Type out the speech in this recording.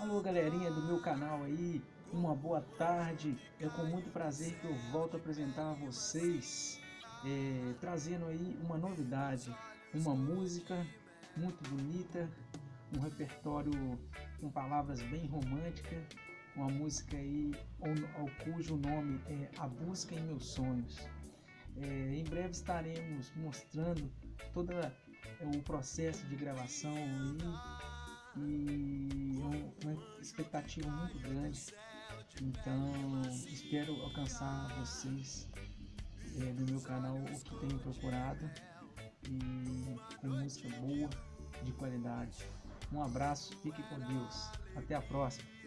Alô galerinha do meu canal aí, uma boa tarde. É com muito prazer que eu volto a apresentar a vocês, é, trazendo aí uma novidade, uma música muito bonita, um repertório com palavras bem românticas, uma música aí ao, ao cujo nome é A Busca em Meus Sonhos. É, em breve estaremos mostrando todo é, o processo de gravação aí, e expectativa muito grande. Então espero alcançar vocês é, meu canal o que tenho procurado e com música boa, de qualidade. Um abraço, fique com Deus. Até a próxima.